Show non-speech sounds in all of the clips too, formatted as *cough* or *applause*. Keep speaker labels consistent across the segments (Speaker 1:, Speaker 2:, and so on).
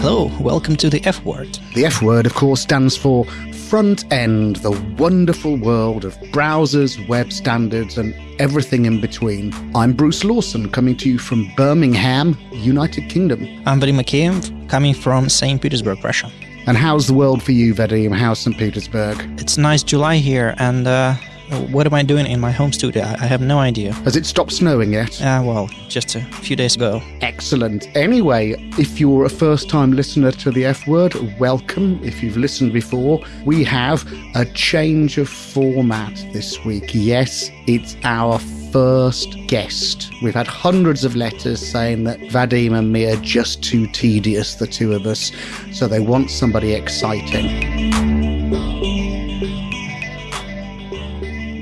Speaker 1: Hello, welcome to the F word.
Speaker 2: The F word, of course, stands for front end, the wonderful world of browsers, web standards, and everything in between. I'm Bruce Lawson, coming to you from Birmingham, United Kingdom.
Speaker 1: I'm Vadim Makeyev, coming from St. Petersburg, Russia.
Speaker 2: And how's the world for you, Vadim? How's St. Petersburg?
Speaker 1: It's nice July here, and uh, what am I doing in my home studio? I have no idea.
Speaker 2: Has it stopped snowing yet?
Speaker 1: Uh, well, just a few days ago.
Speaker 2: Excellent. Anyway, if you're a first time listener to the F word, welcome. If you've listened before, we have a change of format this week. Yes, it's our first guest. We've had hundreds of letters saying that Vadim and me are just too tedious, the two of us, so they want somebody exciting.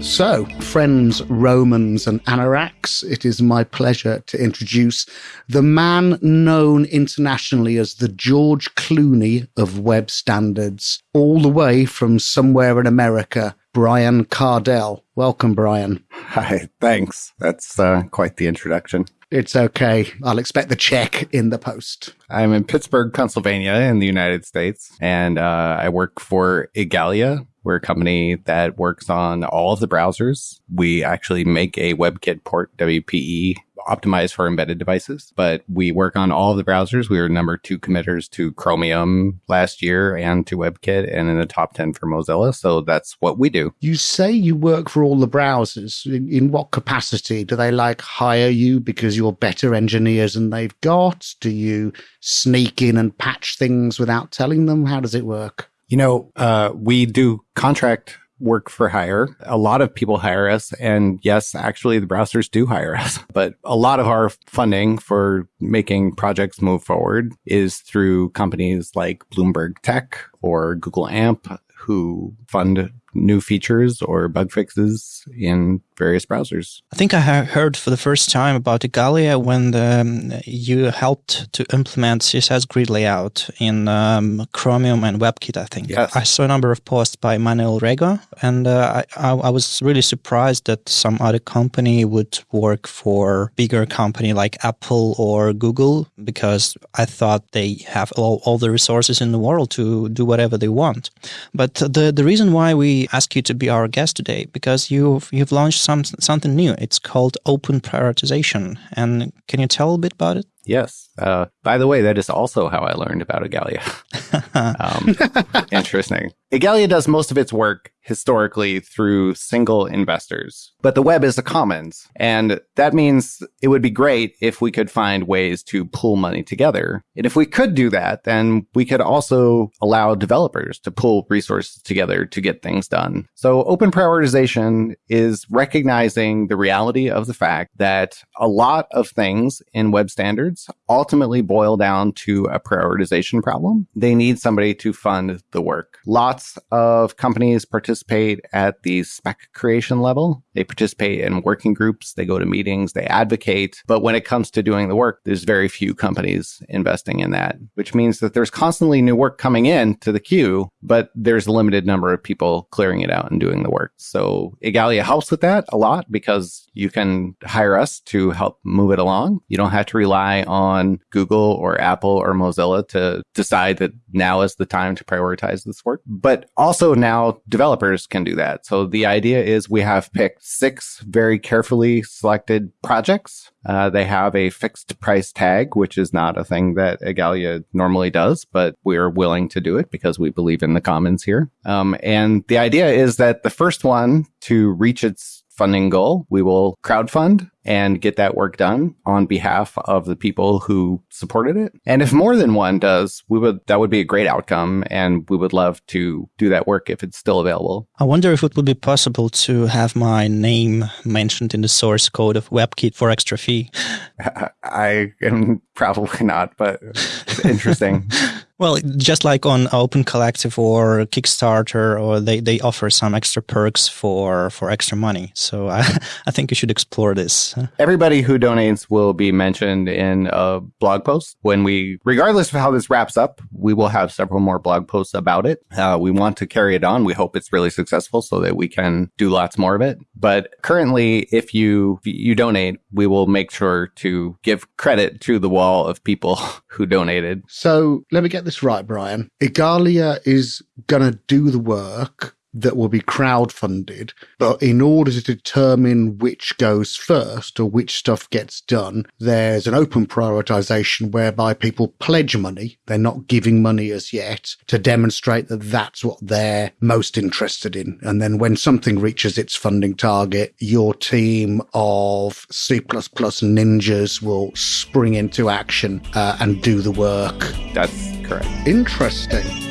Speaker 2: So, friends, Romans, and Anoraks, it is my pleasure to introduce the man known internationally as the George Clooney of web standards, all the way from somewhere in America, Brian Kardell. Welcome, Brian.
Speaker 3: Hi, thanks. That's uh, quite the introduction.
Speaker 2: It's okay. I'll expect the check in the post.
Speaker 3: I'm in Pittsburgh, Pennsylvania, in the United States, and uh, I work for Igalia, we're a company that works on all of the browsers. We actually make a WebKit port WPE optimized for embedded devices, but we work on all of the browsers. We were number two committers to Chromium last year and to WebKit and in the top 10 for Mozilla. So that's what we do.
Speaker 2: You say you work for all the browsers. In, in what capacity? Do they like hire you because you're better engineers than they've got? Do you sneak in and patch things without telling them? How does it work?
Speaker 3: You know, uh, we do contract work for hire. A lot of people hire us. And yes, actually the browsers do hire us, *laughs* but a lot of our funding for making projects move forward is through companies like Bloomberg Tech or Google AMP who fund new features or bug fixes in various browsers.
Speaker 1: I think I heard for the first time about Igalia when the, um, you helped to implement CSS grid layout in um, Chromium and WebKit, I think.
Speaker 3: Yes.
Speaker 1: I saw a number of posts by Manuel Rego, and uh, I, I, was really surprised that some other company would work for bigger company like Apple or Google, because I thought they have all, all the resources in the world to do whatever they want. But the, the reason why we ask you to be our guest today because you've you've launched some something new. It's called Open Prioritization, and can you tell a bit about it?
Speaker 3: Yes. Uh, by the way, that is also how I learned about Igalia. *laughs* um, interesting. Igalia does most of its work historically through single investors, but the web is a commons. And that means it would be great if we could find ways to pool money together. And if we could do that, then we could also allow developers to pool resources together to get things done. So open prioritization is recognizing the reality of the fact that a lot of things in web standards ultimately boil down to a prioritization problem. They need somebody to fund the work. Lots of companies participate at the spec creation level. They participate in working groups. They go to meetings. They advocate. But when it comes to doing the work, there's very few companies investing in that, which means that there's constantly new work coming in to the queue, but there's a limited number of people clearing it out and doing the work. So Igalia helps with that a lot because you can hire us to help move it along. You don't have to rely on Google or Apple or Mozilla to decide that now is the time to prioritize this work. But also now developers can do that. So the idea is we have picked six very carefully selected projects. Uh, they have a fixed price tag, which is not a thing that Igalia normally does, but we're willing to do it because we believe in the commons here. Um, and the idea is that the first one to reach its funding goal, we will crowdfund and get that work done on behalf of the people who supported it. And if more than one does, we would that would be a great outcome and we would love to do that work if it's still available.
Speaker 1: I wonder if it would be possible to have my name mentioned in the source code of WebKit for extra fee. *laughs*
Speaker 3: I am probably not, but it's interesting. *laughs*
Speaker 1: Well, just like on Open Collective or Kickstarter, or they, they offer some extra perks for, for extra money. So I, *laughs* I think you should explore this.
Speaker 3: Everybody who donates will be mentioned in a blog post. When we, regardless of how this wraps up, we will have several more blog posts about it. Uh, we want to carry it on. We hope it's really successful so that we can do lots more of it. But currently, if you you donate, we will make sure to give credit to the wall of people *laughs* who donated.
Speaker 2: So let me get this right, Brian. Igalia is going to do the work that will be crowdfunded. But in order to determine which goes first or which stuff gets done, there's an open prioritization whereby people pledge money. They're not giving money as yet to demonstrate that that's what they're most interested in. And then when something reaches its funding target, your team of C++ ninjas will spring into action uh, and do the work.
Speaker 3: That's correct.
Speaker 2: Interesting.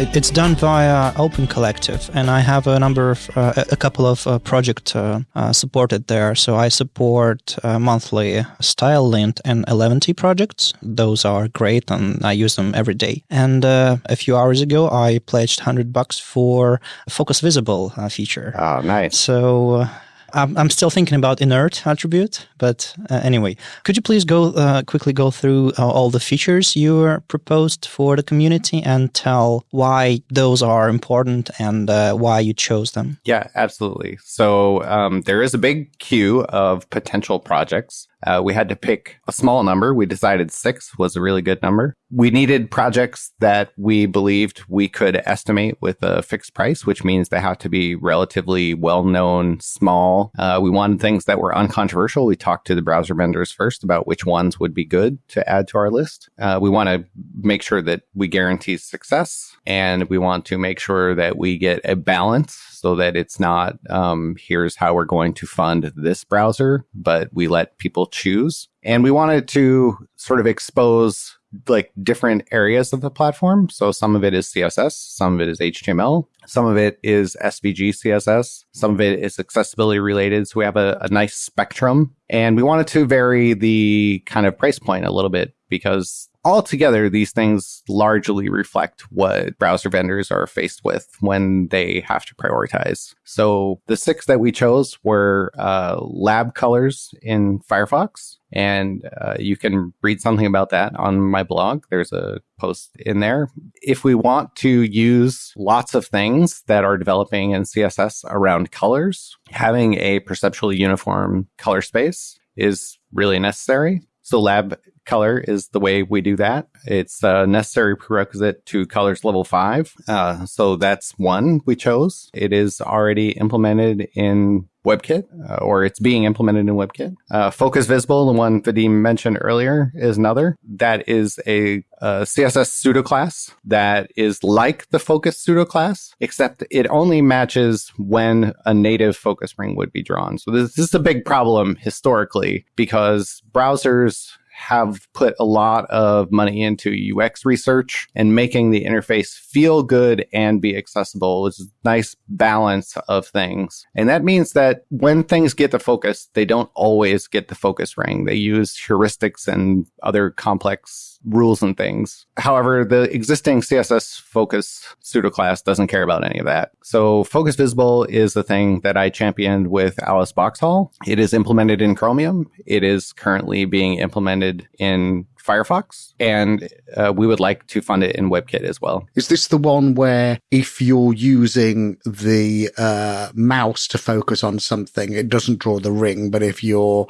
Speaker 1: It's done via Open Collective, and I have a number of uh, a couple of uh, projects uh, uh, supported there. So I support uh, monthly StyleLint and Eleventy projects. Those are great, and I use them every day. And uh, a few hours ago, I pledged hundred bucks for Focus Visible feature.
Speaker 3: Oh, nice!
Speaker 1: So I'm, I'm still thinking about inert attribute, but uh, anyway, could you please go uh, quickly go through uh, all the features you proposed for the community and tell why those are important and uh, why you chose them?
Speaker 3: Yeah, absolutely. So um, there is a big queue of potential projects. Uh, we had to pick a small number. We decided six was a really good number. We needed projects that we believed we could estimate with a fixed price, which means they have to be relatively well known, small. Uh, we wanted things that were uncontroversial. We talked to the browser vendors first about which ones would be good to add to our list. Uh, we want to make sure that we guarantee success and we want to make sure that we get a balance so that it's not um, here's how we're going to fund this browser, but we let people choose. And we wanted to sort of expose like different areas of the platform. So some of it is CSS, some of it is HTML, some of it is SVG CSS, some of it is accessibility related. So we have a, a nice spectrum and we wanted to vary the kind of price point a little bit because altogether, these things largely reflect what browser vendors are faced with when they have to prioritize. So the six that we chose were uh, lab colors in Firefox. And uh, you can read something about that on my blog. There's a post in there. If we want to use lots of things that are developing in CSS around colors, having a perceptually uniform color space is really necessary. So lab color is the way we do that. It's a necessary prerequisite to colors level five. Uh, so that's one we chose. It is already implemented in WebKit, uh, or it's being implemented in WebKit. Uh, Focus Visible, the one Vadim mentioned earlier, is another. That is a, a CSS pseudo class that is like the Focus pseudo class, except it only matches when a native focus ring would be drawn. So this, this is a big problem historically because browsers have put a lot of money into UX research and making the interface feel good and be accessible is a nice balance of things. And that means that when things get the focus, they don't always get the focus ring. They use heuristics and other complex rules and things. However, the existing CSS focus pseudo class doesn't care about any of that. So focus visible is the thing that I championed with Alice Boxhall. It is implemented in Chromium. It is currently being implemented in Firefox, and uh, we would like to fund it in WebKit as well.
Speaker 2: Is this the one where if you're using the uh, mouse to focus on something, it doesn't draw the ring, but if you're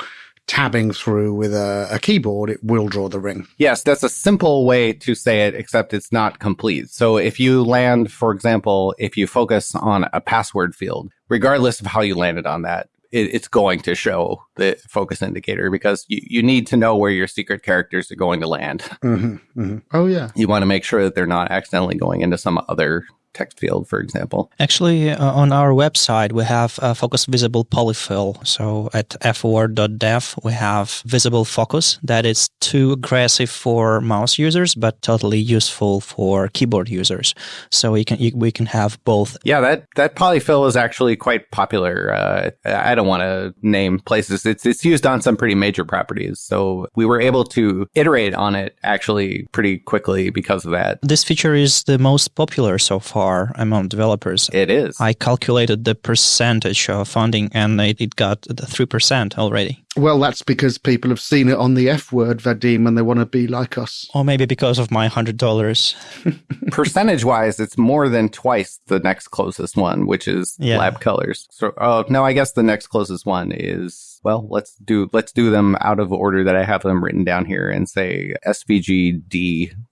Speaker 2: tabbing through with a, a, keyboard, it will draw the ring.
Speaker 3: Yes, that's a simple way to say it, except it's not complete. So if you land, for example, if you focus on a password field, regardless of how you landed on that, it, it's going to show the focus indicator because you, you need to know where your secret characters are going to land.
Speaker 2: Mm-hmm, mm-hmm. Oh, yeah.
Speaker 3: You want to make sure that they're not accidentally going into some other text field, for example.
Speaker 1: Actually, uh, on our website, we have a focus visible polyfill. So at fword.dev, we have visible focus that is too aggressive for mouse users, but totally useful for keyboard users. So we can you, we can have both.
Speaker 3: Yeah, that that polyfill is actually quite popular. Uh, I don't want to name places. It's it's used on some pretty major properties. So we were able to iterate on it actually pretty quickly because of that.
Speaker 1: This feature is the most popular so far among developers.
Speaker 3: It is.
Speaker 1: I calculated the percentage of funding and it, it got the 3% already.
Speaker 2: Well, that's because people have seen it on the F word, Vadim, and they want to be like us.
Speaker 1: Or maybe because of my $100. *laughs*
Speaker 3: Percentage wise, it's more than twice the next closest one, which is yeah. Lab Colors. So, oh, no, I guess the next closest one is well, let's do let's do them out of order that I have them written down here and say SVG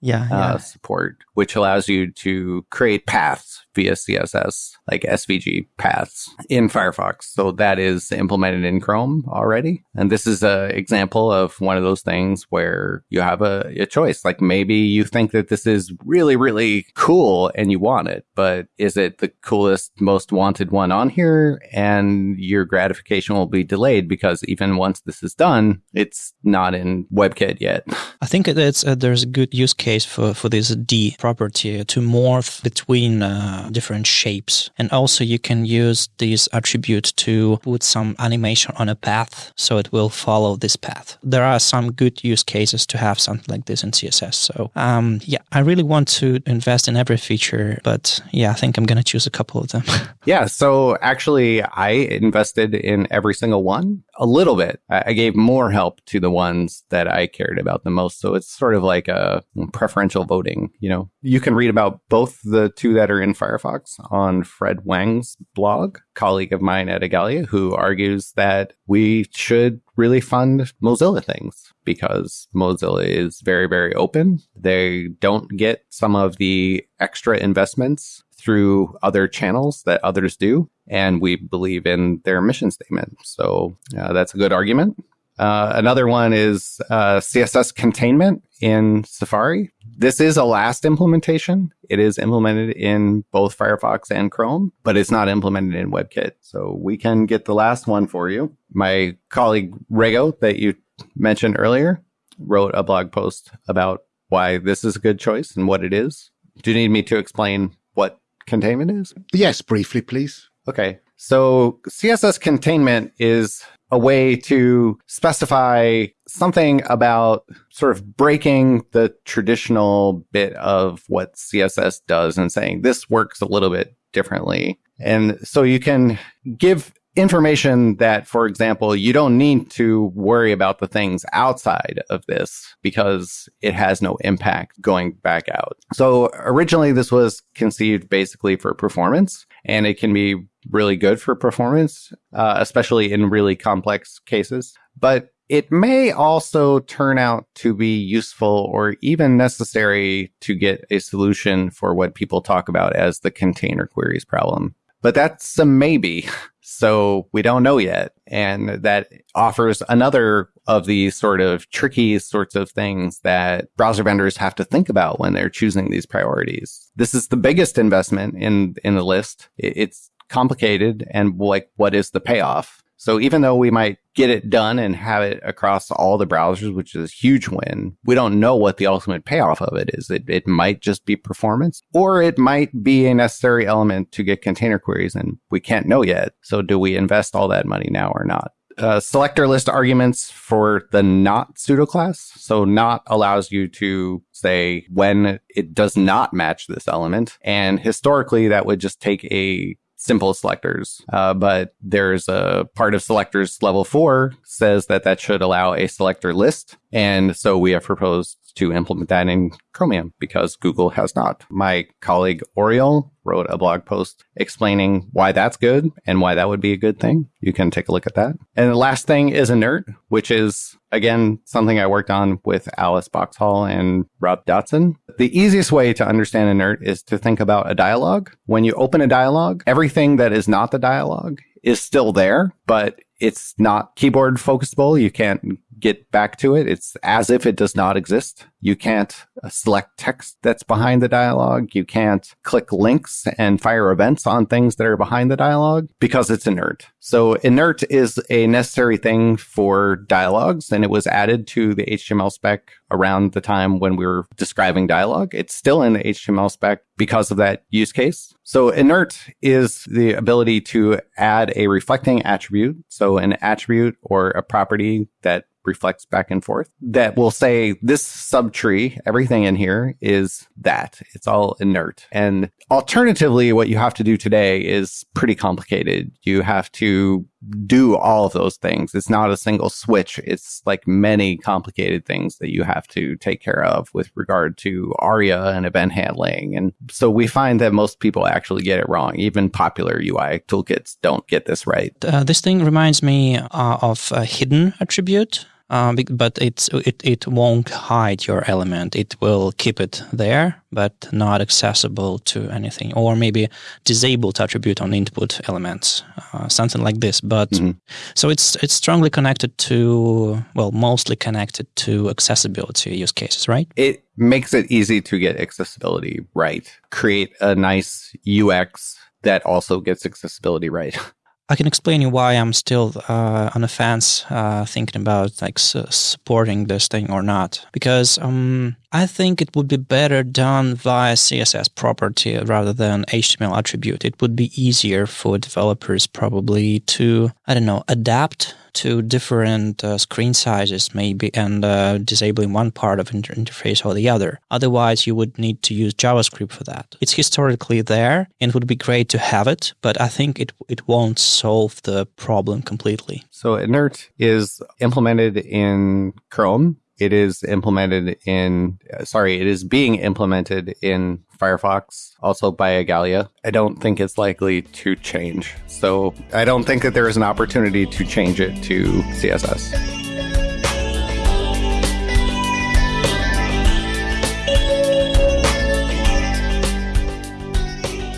Speaker 1: yeah,
Speaker 3: uh, yeah. support, which allows you to create paths via CSS, like SVG paths in Firefox. So that is implemented in Chrome already. And this is an example of one of those things where you have a, a choice. Like maybe you think that this is really, really cool and you want it, but is it the coolest, most wanted one on here? And your gratification will be delayed because even once this is done, it's not in WebKit yet. *laughs*
Speaker 1: I think it's, uh, there's a good use case for, for this D property to morph between uh, different shapes. And also you can use this attribute to put some animation on a path so it will follow this path. There are some good use cases to have something like this in CSS. So um, yeah, I really want to invest in every feature, but yeah, I think I'm going to choose a couple of them. *laughs*
Speaker 3: yeah. So actually I invested in every single one a little bit. I gave more help to the ones that I cared about the most. So it's sort of like a preferential voting, you know, you can read about both the two that are in Firefox on Fred Wang's blog, colleague of mine at Igalia, who argues that we should really fund Mozilla things because Mozilla is very, very open. They don't get some of the extra investments through other channels that others do. And we believe in their mission statement. So uh, that's a good argument. Uh, another one is uh, CSS containment in Safari. This is a last implementation. It is implemented in both Firefox and Chrome, but it's not implemented in WebKit. So we can get the last one for you. My colleague Rego that you mentioned earlier wrote a blog post about why this is a good choice and what it is. Do you need me to explain what containment is?
Speaker 2: Yes, briefly, please.
Speaker 3: Okay. So CSS containment is a way to specify something about sort of breaking the traditional bit of what CSS does and saying this works a little bit differently. And so you can give information that, for example, you don't need to worry about the things outside of this because it has no impact going back out. So originally this was conceived basically for performance and it can be really good for performance, uh, especially in really complex cases. But it may also turn out to be useful or even necessary to get a solution for what people talk about as the container queries problem. But that's a maybe. *laughs* So we don't know yet. And that offers another of these sort of tricky sorts of things that browser vendors have to think about when they're choosing these priorities. This is the biggest investment in, in the list. It's complicated and like, what is the payoff? So even though we might get it done and have it across all the browsers, which is a huge win, we don't know what the ultimate payoff of it is. It, it might just be performance or it might be a necessary element to get container queries and we can't know yet. So do we invest all that money now or not? Uh, selector list arguments for the not pseudo class. So not allows you to say when it does not match this element. And historically, that would just take a simple selectors. Uh, but there's a part of selectors level four says that that should allow a selector list. And so we have proposed to implement that in Chromium because Google has not. My colleague Oriol wrote a blog post explaining why that's good and why that would be a good thing. You can take a look at that. And the last thing is inert, which is again something I worked on with Alice Boxhall and Rob Dodson. The easiest way to understand inert is to think about a dialogue. When you open a dialogue, everything that is not the dialogue is still there, but it's not keyboard focusable. You can't get back to it. It's as if it does not exist. You can't uh, select text that's behind the dialogue. You can't click links and fire events on things that are behind the dialogue because it's inert. So inert is a necessary thing for dialogues and it was added to the HTML spec around the time when we were describing dialogue. It's still in the HTML spec because of that use case. So inert is the ability to add a reflecting attribute. So an attribute or a property that reflects back and forth that will say this subtree, everything in here is that. It's all inert. And alternatively, what you have to do today is pretty complicated. You have to do all of those things. It's not a single switch. It's like many complicated things that you have to take care of with regard to ARIA and event handling. And so we find that most people actually get it wrong. Even popular UI toolkits don't get this right.
Speaker 1: Uh, this thing reminds me uh, of a hidden attribute uh, but it's it, it won't hide your element. It will keep it there, but not accessible to anything, or maybe disabled attribute on input elements, uh, something like this. But mm-hmm. so it's it's strongly connected to well, mostly connected to accessibility use cases, right?
Speaker 3: It makes it easy to get accessibility right. Create a nice UX that also gets accessibility right. *laughs*
Speaker 1: I can explain you why I'm still uh, on the fence, uh, thinking about like supporting this thing or not. Because um, I think it would be better done via CSS property rather than HTML attribute. It would be easier for developers probably to, I don't know, adapt to different uh, screen sizes maybe and uh, disabling one part of inter- interface or the other. Otherwise, you would need to use JavaScript for that. It's historically there and would be great to have it, but I think it, it won't solve the problem completely.
Speaker 3: So inert is implemented in Chrome it is implemented in, sorry, it is being implemented in Firefox, also by Igalia. I don't think it's likely to change. So I don't think that there is an opportunity to change it to CSS.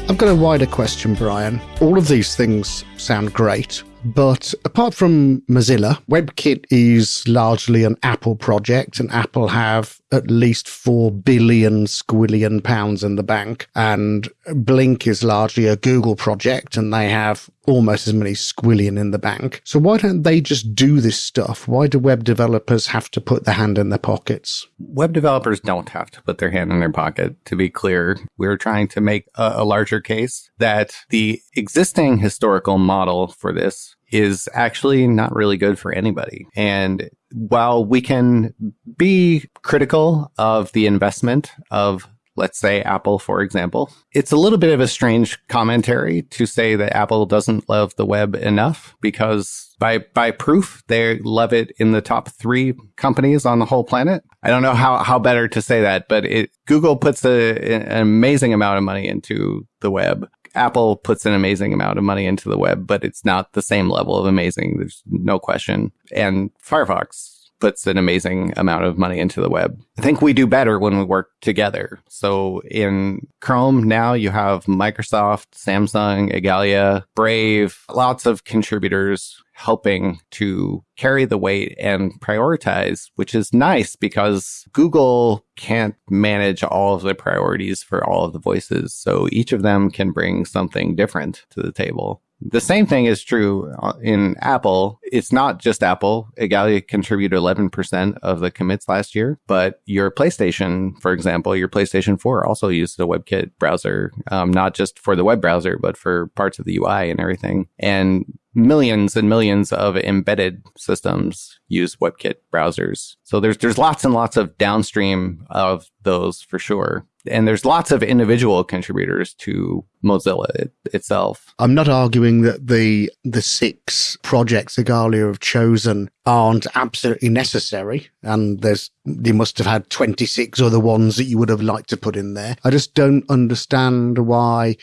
Speaker 2: I've got a wider question, Brian. All of these things sound great, but apart from Mozilla, WebKit is largely an Apple project, and Apple have at least 4 billion squillion pounds in the bank. And Blink is largely a Google project, and they have almost as many squillion in the bank. So why don't they just do this stuff? Why do web developers have to put their hand in their pockets?
Speaker 3: Web developers don't have to put their hand in their pocket. To be clear, we're trying to make a, a larger case that the existing historical model for this is actually not really good for anybody. And while we can be critical of the investment of let's say Apple, for example. It's a little bit of a strange commentary to say that Apple doesn't love the web enough because by, by proof, they love it in the top three companies on the whole planet. I don't know how, how better to say that, but it, Google puts a, an amazing amount of money into the web. Apple puts an amazing amount of money into the web, but it's not the same level of amazing. There's no question. And Firefox puts an amazing amount of money into the web. I think we do better when we work together. So in Chrome now you have Microsoft, Samsung, Igalia, Brave, lots of contributors helping to carry the weight and prioritize, which is nice because Google can't manage all of the priorities for all of the voices. So each of them can bring something different to the table. The same thing is true uh, in Apple. It's not just Apple. Igalia contributed 11% of the commits last year, but your PlayStation, for example, your PlayStation 4 also used the WebKit browser, um, not just for the web browser, but for parts of the UI and everything. And millions and millions of embedded systems use WebKit browsers. So there's there's lots and lots of downstream of those for sure. And there's lots of individual contributors to Mozilla it, itself.
Speaker 2: I'm not arguing that the the six projects Igalia have chosen aren't absolutely necessary, and there's you must have had 26 other ones that you would have liked to put in there. I just don't understand why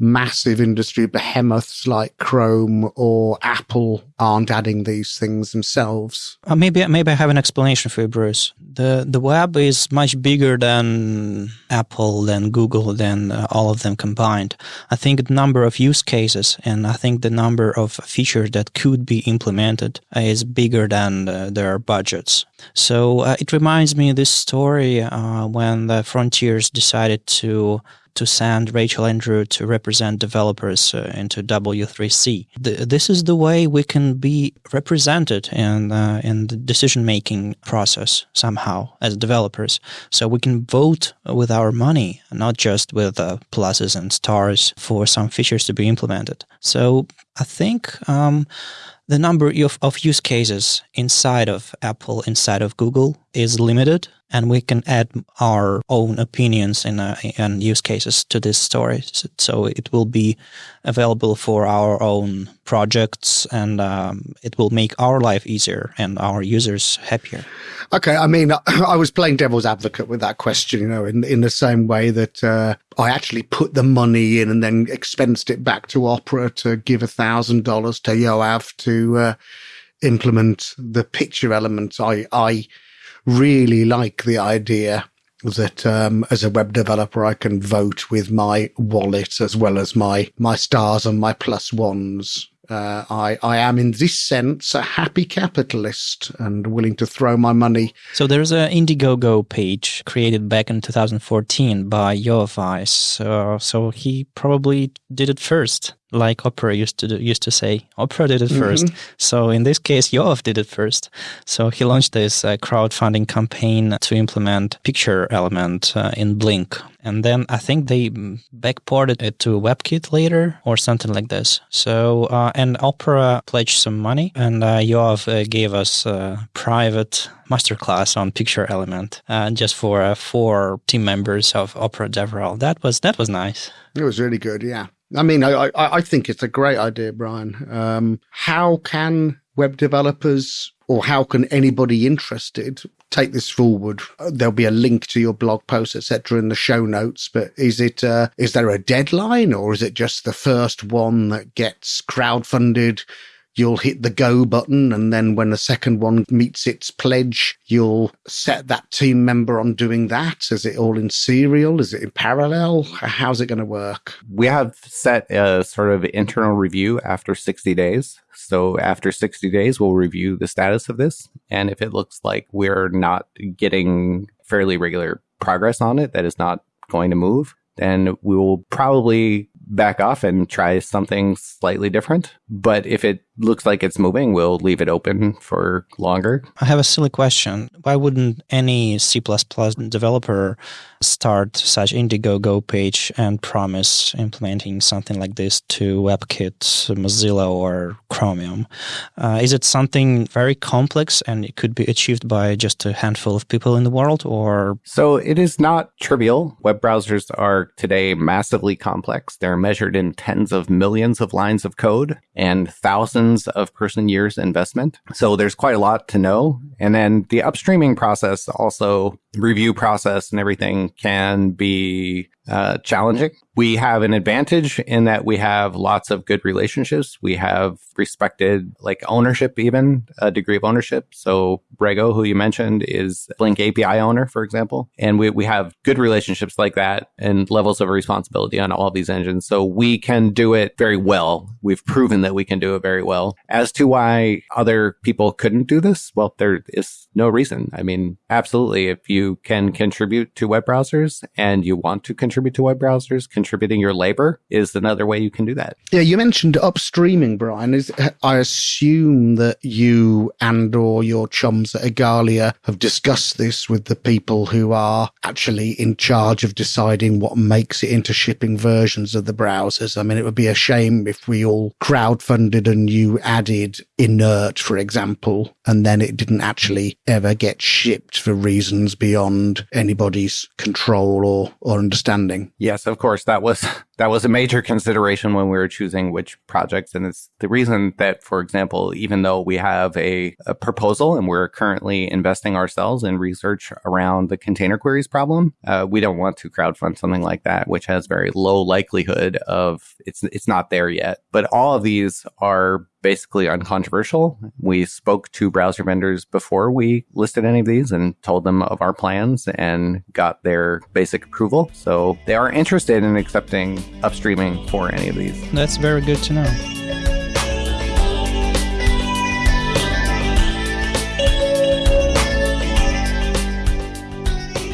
Speaker 2: massive industry behemoths like Chrome or Apple aren't adding these things themselves.
Speaker 1: Uh, maybe maybe I have an explanation for you, Bruce. The the web is much bigger than Apple, than Google, than uh, all of them combined. I think the number of use cases and I think the number of features that could be implemented is bigger than uh, their budgets. So uh, it reminds me of this story uh, when the Frontiers decided to to send Rachel Andrew to represent developers uh, into W3C. The, this is the way we can be represented in uh, in the decision making process somehow as developers. So we can vote with our money, not just with uh, pluses and stars for some features to be implemented. So I think. Um, the number of, of use cases inside of Apple, inside of Google is limited and we can add our own opinions and, uh, and use cases to this story. So it will be available for our own projects and um, it will make our life easier and our users happier.
Speaker 2: Okay, I mean, *coughs* I was playing devil's advocate with that question, you know, in in the same way that uh, I actually put the money in and then expensed it back to Opera to give a thousand dollars to Yoav to uh, implement the picture element. I I really like the idea that um, as a web developer I can vote with my wallet as well as my my stars and my plus ones. Uh, I I am in this sense a happy capitalist and willing to throw my money.
Speaker 1: So there's an Indiegogo page created back in 2014 by Weiss. So, so he probably did it first like Opera used to do, used to say. Opera did it 1st mm-hmm. So in this case, Yoav did it first. So he launched this uh, crowdfunding campaign to implement picture element uh, in Blink. And then I think they backported it to WebKit later or something like this. So, uh, and Opera pledged some money and uh, Yoav uh, gave us a private masterclass on picture element uh, just for uh, four team members of Opera DevRel. That was, that was nice.
Speaker 2: It was really good. Yeah. I mean, I, I think it's a great idea, Brian. Um, how can web developers or how can anybody interested take this forward? There'll be a link to your blog post, etc., in the show notes. But is it uh, is there a deadline, or is it just the first one that gets crowdfunded? You'll hit the go button. And then when the second one meets its pledge, you'll set that team member on doing that. Is it all in serial? Is it in parallel? How's it going to work?
Speaker 3: We have set a sort of internal review after 60 days. So after 60 days, we'll review the status of this. And if it looks like we're not getting fairly regular progress on it, that is not going to move, then we will probably back off and try something slightly different. But if it looks like it's moving, we'll leave it open for longer.
Speaker 1: I have a silly question. Why wouldn't any C developer start such Indiegogo page and promise implementing something like this to WebKit, Mozilla, or Chromium? Uh, is it something very complex and it could be achieved by just a handful of people in the world, or?
Speaker 3: So it is not trivial. Web browsers are today massively complex. They're measured in tens of millions of lines of code and thousands of person years investment. So there's quite a lot to know. And then the upstreaming process also review process and everything can be uh, challenging. We have an advantage in that we have lots of good relationships. We have respected like ownership, even a degree of ownership. So Rego, who you mentioned, is Blink API owner, for example. And we, we have good relationships like that and levels of responsibility on all these engines. So we can do it very well. We've proven that we can do it very well. As to why other people couldn't do this, well, there is no reason. I mean, absolutely. If you can contribute to web browsers and you want to contribute to web browsers, contributing your labor is another way you can do that.
Speaker 2: Yeah, you mentioned upstreaming, Brian. Is I assume that you and or your chums at Igalia have discussed this with the people who are actually in charge of deciding what makes it into shipping versions of the browsers. I mean, it would be a shame if we all crowdfunded and you added inert, for example, and then it didn't actually ever get shipped for reasons beyond anybody's control or, or understanding.
Speaker 3: Yes, of course. That was that was a major consideration when we were choosing which projects. And it's the reason that, for example, even though we have a, a proposal and we're currently investing ourselves in research around the container queries problem, uh, we don't want to crowdfund something like that, which has very low likelihood of it's it's not there yet. But all of these are basically uncontroversial. We spoke to browser vendors before we listed any of these and told them of our plans and got their basic approval. So they are interested in accepting upstreaming for any of these.
Speaker 1: That's very good to know.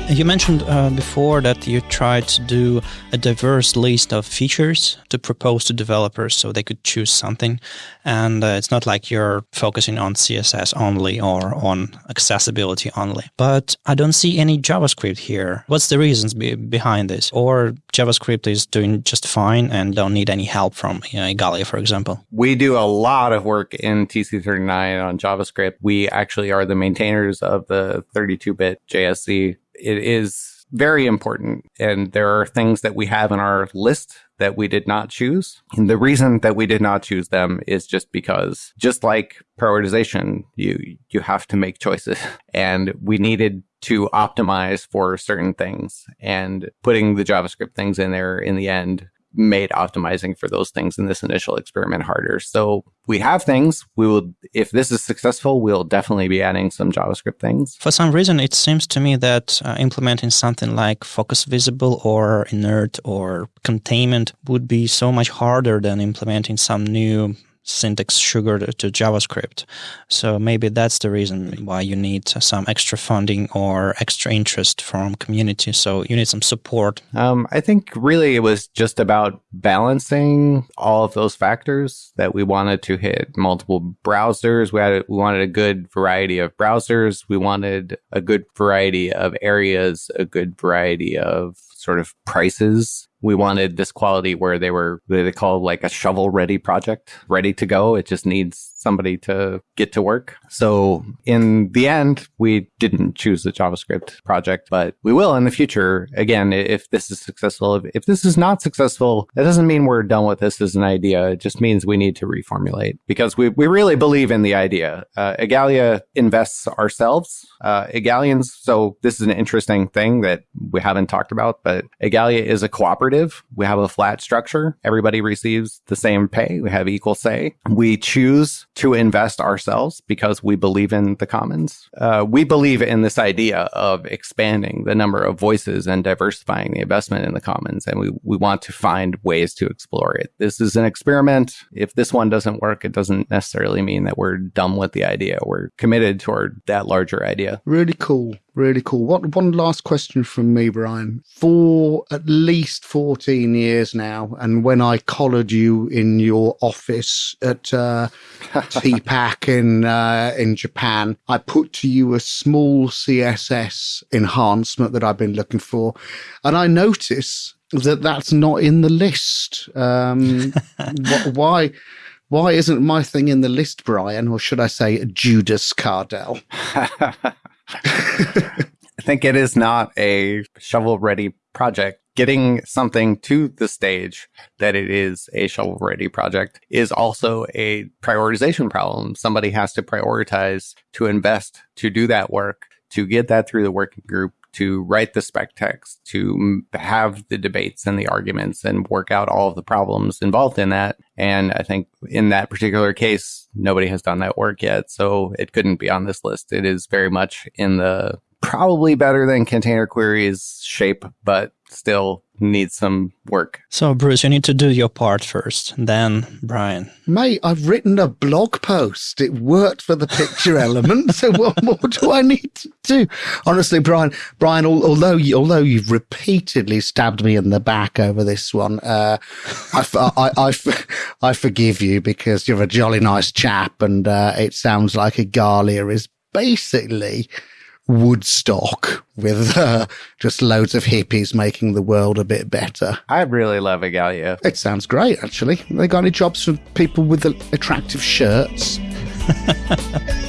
Speaker 1: You mentioned uh, before that you tried to do a diverse list of features to propose to developers so they could choose something. And uh, it's not like you're focusing on CSS only or on accessibility only. But I don't see any JavaScript here. What's the reasons be behind this? Or JavaScript is doing just fine and don't need any help from you know, for example?
Speaker 3: We do a lot of work in TC39 on JavaScript. We actually are the maintainers of the 32-bit JSC it is very important. And there are things that we have in our list that we did not choose. And the reason that we did not choose them is just because, just like prioritization, you, you have to make choices *laughs* and we needed to optimize for certain things and putting the JavaScript things in there in the end made optimizing for those things in this initial experiment harder. So we have things. We will, if this is successful, we'll definitely be adding some JavaScript things.
Speaker 1: For some reason, it seems to me that uh, implementing something like focus visible or inert or containment would be so much harder than implementing some new syntax sugar to JavaScript. So maybe that's the reason why you need some extra funding or extra interest from community. So you need some support.
Speaker 3: Um, I think really it was just about balancing all of those factors that we wanted to hit multiple browsers. We had we wanted a good variety of browsers. We wanted a good variety of areas, a good variety of sort of prices we wanted this quality where they were they call like a shovel ready project ready to go. It just needs somebody to get to work so in the end we didn't choose the javascript project but we will in the future again if this is successful if, this is not successful that doesn't mean we're done with this as an idea it just means we need to reformulate because we, we really believe in the idea uh, Igalia invests ourselves uh, Igalians so this is an interesting thing that we haven't talked about but Igalia is a cooperative. We have a flat structure. Everybody receives the same pay. We have equal say. We choose to invest ourselves because we believe in the commons. Uh, we believe in this idea of expanding the number of voices and diversifying the investment in the commons. And we, we want to find ways to explore it. This is an experiment. If this one doesn't work, it doesn't necessarily mean that we're done with the idea. We're committed toward that larger idea.
Speaker 2: Really cool. Really cool. What one last question from me, Brian. For at least fourteen years now, and when I collared you in your office at uh, *laughs* TPAC in uh, in Japan, I put to you a small CSS enhancement that I've been looking for, and I notice that that's not in the list. Um, *laughs* wh- why? Why isn't my thing in the list, Brian? Or should I say Judas Kardell? *laughs*
Speaker 3: I think it is not a shovel ready project. Getting something to the stage that it is a shovel ready project is also a prioritization problem. Somebody has to prioritize to invest to do that work, to get that through the working group, to write the spec text, to have the debates and the arguments and work out all of the problems involved in that. And I think in that particular case, nobody has done that work yet. So it couldn't be on this list. It is very much in the probably better than container queries shape, but still needs some work.
Speaker 1: So, Bruce, you need to do your part first, then Brian.
Speaker 2: Mate, I've written a blog post. It worked for the picture *laughs* element. So, what more do I need to do? Honestly, Brian, Brian, although you, although you've repeatedly stabbed me in the back over this one, uh, I, I, I, I, forgive you because you're a jolly nice chap, and uh, it sounds like a Igalia is basically Woodstock with uh, just loads of hippies making the world a bit better.
Speaker 3: I really love Igalia.
Speaker 2: It sounds great, actually. They got any jobs for people with attractive shirts? *laughs*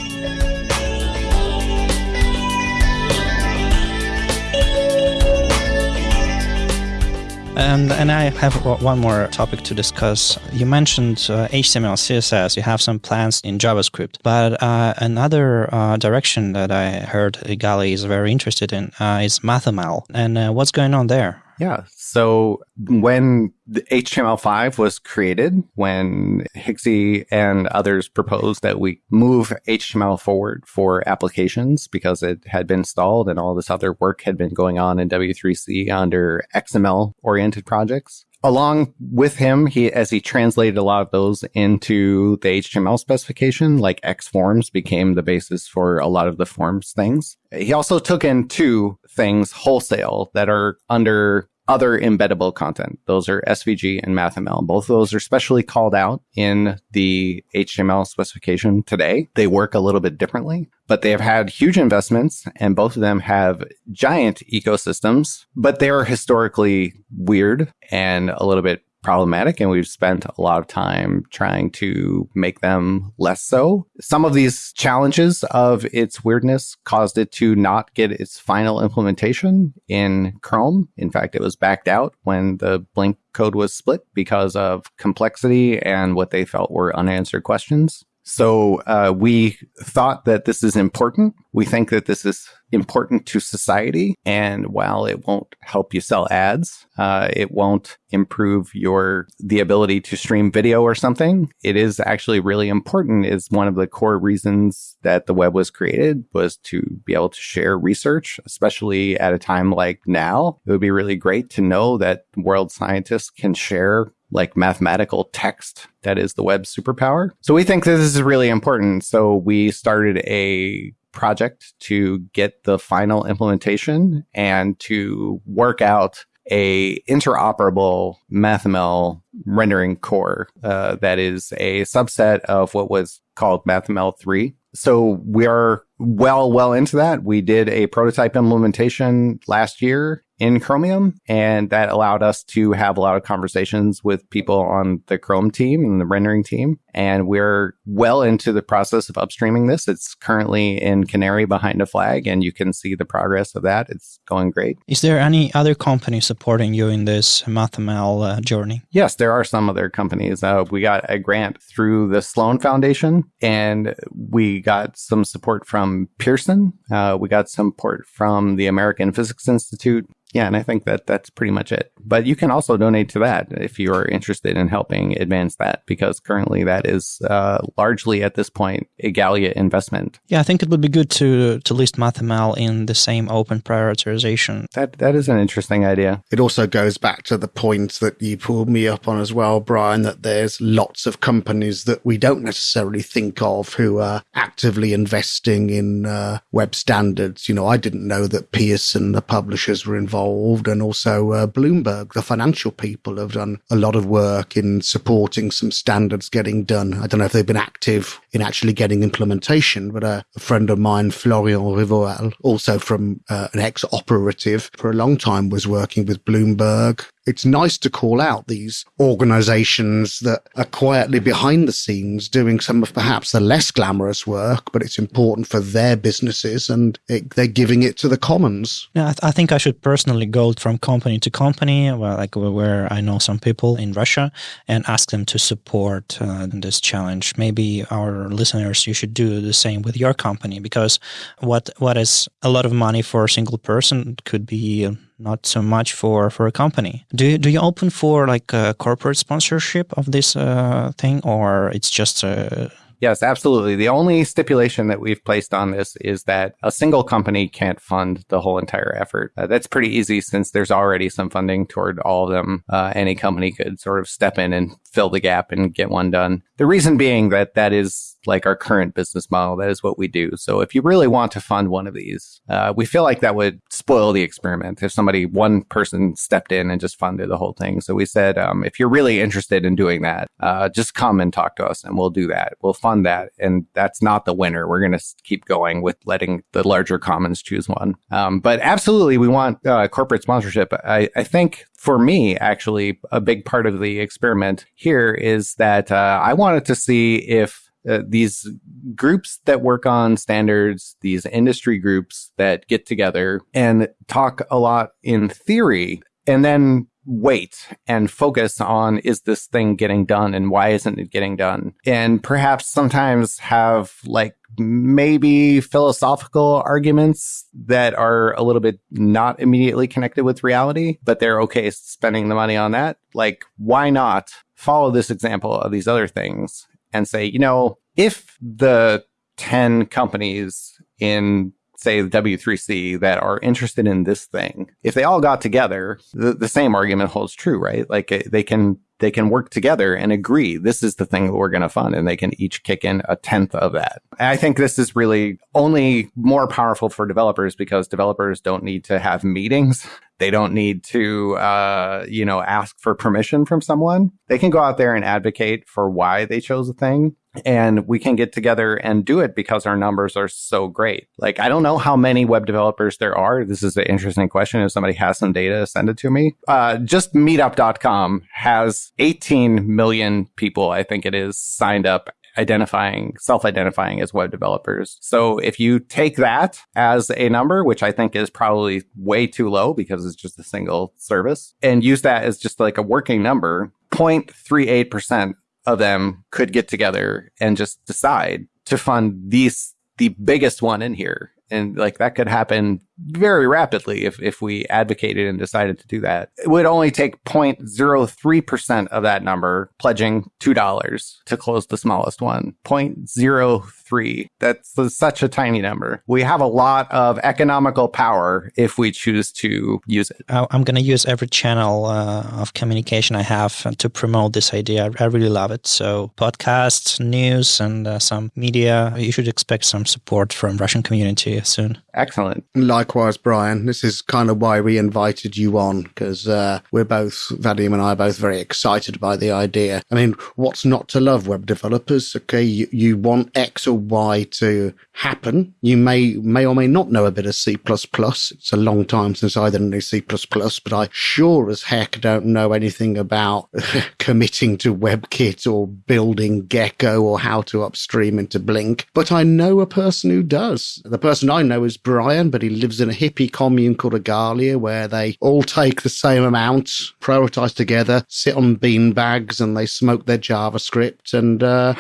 Speaker 1: And and I have one more topic to discuss. You mentioned uh, HTML, CSS. You have some plans in JavaScript, but uh, another uh, direction that I heard Igalia is very interested in uh, is MathML. And uh, what's going on there?
Speaker 3: Yeah. So when HTML5 was created, when Hixie and others proposed that we move HTML forward for applications because it had been stalled and all this other work had been going on in W3C under XML oriented projects, along with him, he as he translated a lot of those into the HTML specification, like X forms became the basis for a lot of the forms things. He also took in two things wholesale that are under other embeddable content. Those are SVG and MathML. Both of those are specially called out in the HTML specification today. They work a little bit differently, but they have had huge investments and both of them have giant ecosystems, but they are historically weird and a little bit problematic and we've spent a lot of time trying to make them less so. Some of these challenges of its weirdness caused it to not get its final implementation in Chrome. In fact, it was backed out when the Blink code was split because of complexity and what they felt were unanswered questions. So uh, we thought that this is important. We think that this is important to society. And while it won't help you sell ads, uh, it won't improve your the ability to stream video or something. It is actually really important. Is one of the core reasons that the web was created was to be able to share research, especially at a time like now. It would be really great to know that world scientists can share like mathematical text that is the web superpower. So we think this is really important. So we started a project to get the final implementation and to work out a interoperable MathML rendering core uh, that is a subset of what was called MathML 3. So we are well, well into that. We did a prototype implementation last year in Chromium, and that allowed us to have a lot of conversations with people on the Chrome team and the rendering team. And we're well into the process of upstreaming this. It's currently in Canary behind a flag, and you can see the progress of that. It's going great.
Speaker 1: Is there any other company supporting you in this MathML uh, journey?
Speaker 3: Yes, there are some other companies. Uh, we got a grant through the Sloan Foundation, and we got some support from Pearson. Uh, we got some support from the American Physics Institute yeah, and I think that that's pretty much it. But you can also donate to that if you are interested in helping advance that, because currently that is uh, largely at this point a Igalia investment.
Speaker 1: Yeah, I think it would be good to to list MathML in the same open prioritization.
Speaker 3: That that is an interesting idea.
Speaker 2: It also goes back to the point that you pulled me up on as well, Brian, that there's lots of companies that we don't necessarily think of who are actively investing in uh, web standards. You know, I didn't know that Pearson, the publishers, were involved involved and also uh, Bloomberg, the financial people have done a lot of work in supporting some standards getting done. I don't know if they've been active in actually getting implementation, but uh, a friend of mine, Florian Rivoal, also from uh, an ex-operative for a long time was working with Bloomberg it's nice to call out these organizations that are quietly behind the scenes doing some of perhaps the less glamorous work, but it's important for their businesses and it, they're giving it to the commons.
Speaker 1: Yeah, I, th- I, think I should personally go from company to company, well, like where I know some people in Russia, and ask them to support uh, this challenge. Maybe our listeners, you should do the same with your company because what what is a lot of money for a single person could be not so much for for a company. Do you, do you open for like a corporate sponsorship of this uh, thing, or it's just a
Speaker 3: Yes, absolutely. The only stipulation that we've placed on this is that a single company can't fund the whole entire effort. Uh, that's pretty easy since there's already some funding toward all of them. Uh, any company could sort of step in and fill the gap and get one done. The reason being that that is like our current business model. That is what we do. So if you really want to fund one of these, uh, we feel like that would spoil the experiment if somebody, one person stepped in and just funded the whole thing. So we said, um, if you're really interested in doing that, uh, just come and talk to us and we'll do that. We'll fund that. And that's not the winner. We're going to keep going with letting the larger commons choose one. Um, but absolutely, we want uh, corporate sponsorship. I, I think for me, actually, a big part of the experiment here is that uh, I wanted to see if uh, these groups that work on standards, these industry groups that get together and talk a lot in theory and then wait and focus on is this thing getting done and why isn't it getting done? And perhaps sometimes have like maybe philosophical arguments that are a little bit not immediately connected with reality, but they're okay spending the money on that. Like, why not follow this example of these other things and say, you know, if the 10 companies in say the W3C that are interested in this thing, if they all got together, the, the same argument holds true, right? Like eh, they can they can work together and agree this is the thing that we're going to fund and they can each kick in a tenth of that. And I think this is really only more powerful for developers because developers don't need to have meetings. They don't need to, uh, you know, ask for permission from someone. They can go out there and advocate for why they chose a thing and we can get together and do it because our numbers are so great. Like, I don't know how many web developers there are. This is an interesting question. If somebody has some data, send it to me. Uh, just meetup.com has 18 million people, I think it is, signed up identifying, self-identifying as web developers. So if you take that as a number, which I think is probably way too low because it's just a single service and use that as just like a working number, 0.38% of them could get together and just decide to fund these the biggest one in here and like that could happen very rapidly if, if we advocated and decided to do that. It would only take 0.03% of that number pledging $2 to close the smallest one. 0.03. That's such a tiny number. We have a lot of economical power if we choose to use it.
Speaker 1: I'm going to use every channel uh, of communication I have to promote this idea. I really love it. So podcasts, news, and uh, some media. You should expect some support from Russian community soon.
Speaker 3: Excellent.
Speaker 2: Likewise, Brian. This is kind of why we invited you on because uh, we're both, Vadim and I are both very excited by the idea. I mean, what's not to love web developers? Okay, you, you want X or Y to happen. You may, may or may not know a bit of C++. It's a long time since I did any C++, but I sure as heck don't know anything about *laughs* committing to WebKit or building Gecko or how to upstream into Blink. But I know a person who does. The person I know is Brian, but he lives in a hippie commune called Igalia where they all take the same amount, prioritize together, sit on bean bags, and they smoke their JavaScript. And uh,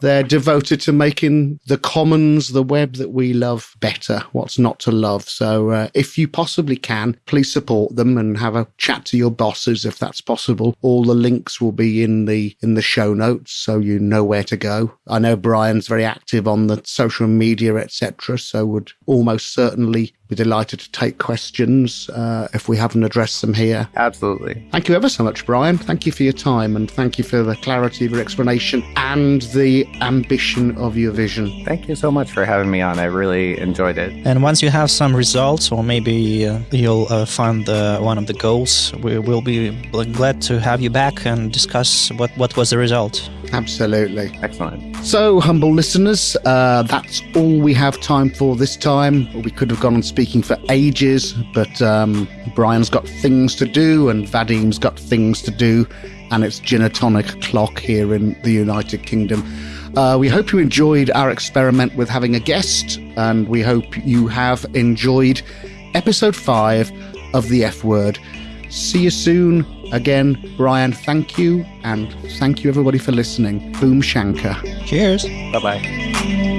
Speaker 2: they're devoted to making the commons, the web that we love better. What's not to love? So uh, if you possibly can, please support them and have a chat to your bosses if that's possible. All the links will be in the in the show notes, so you know where to go. I know Brian's very active on the social media, etc. So would almost certainly be delighted to take questions uh, if we haven't addressed them here.
Speaker 3: Absolutely.
Speaker 2: Thank you ever so much, Brian. Thank you for your time and thank you for the clarity of your explanation and the ambition of your vision.
Speaker 3: Thank you so much for having me on. I really enjoyed it.
Speaker 1: And once you have some results, or maybe uh, you'll uh, find uh, one of the goals, we will be glad to have you back and discuss what, what was the result.
Speaker 2: Absolutely.
Speaker 3: Excellent.
Speaker 2: So, humble listeners, uh, that's all we have time for this time. We could have gone on speaking for ages, but um, Brian's got things to do and Vadim's got things to do, and it's gin and tonic clock here in the United Kingdom. Uh, we hope you enjoyed our experiment with having a guest, and we hope you have enjoyed episode five of the F word. See you soon. Again, Brian, thank you, and thank you everybody for listening. Boom Shankar.
Speaker 1: Cheers.
Speaker 3: Bye bye.